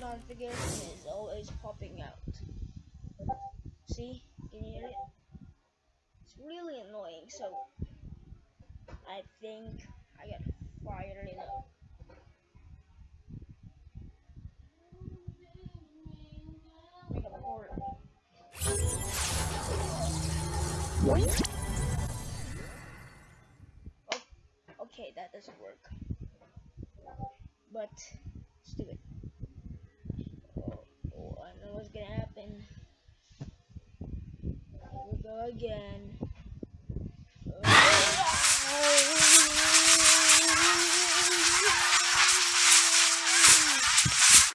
configuration is always popping out. See? Can you hear it? It's really annoying, so I think I got fired a make a port. Oh, okay, that doesn't work. But let's do it. again.